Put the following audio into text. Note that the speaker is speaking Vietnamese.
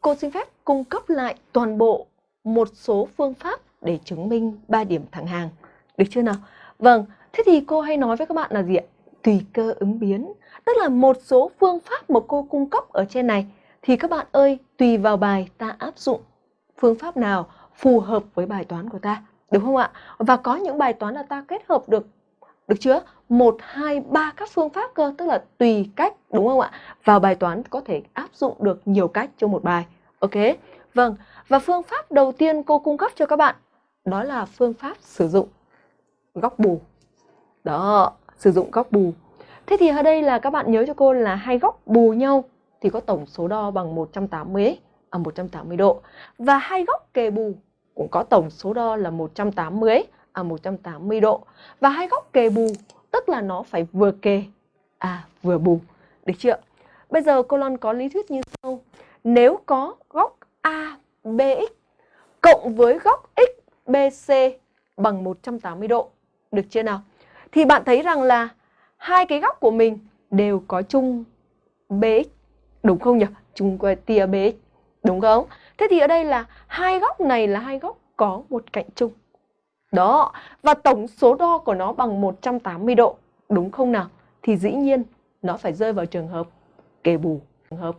cô xin phép cung cấp lại toàn bộ một số phương pháp để chứng minh 3 điểm thẳng hàng. Được chưa nào? Vâng, thế thì cô hay nói với các bạn là gì ạ? Tùy cơ ứng biến. Tức là một số phương pháp mà cô cung cấp ở trên này thì các bạn ơi, tùy vào bài ta áp dụng phương pháp nào phù hợp với bài toán của ta. Đúng không ạ? Và có những bài toán là ta kết hợp được được chưa? một hai ba các phương pháp cơ, tức là tùy cách, đúng không ạ? Vào bài toán có thể áp dụng được nhiều cách cho một bài. Ok? Vâng, và phương pháp đầu tiên cô cung cấp cho các bạn đó là phương pháp sử dụng góc bù. Đó, sử dụng góc bù. Thế thì ở đây là các bạn nhớ cho cô là hai góc bù nhau thì có tổng số đo bằng 180 à 180 độ. Và hai góc kề bù cũng có tổng số đo là 180 à 180 độ. Và hai góc kề bù tức là nó phải vừa kề à vừa bù. Được chưa? Bây giờ cô Loan có lý thuyết như sau. Nếu có góc ABX cộng với góc XBC bằng 180 độ. Được chưa nào? Thì bạn thấy rằng là hai cái góc của mình đều có chung BX. Đúng không nhỉ? Chung tia BX. Đúng không? Thế thì ở đây là hai góc này là hai góc có một cạnh chung. Đó, và tổng số đo của nó bằng 180 độ, đúng không nào? Thì dĩ nhiên nó phải rơi vào trường hợp kê bù. Trường hợp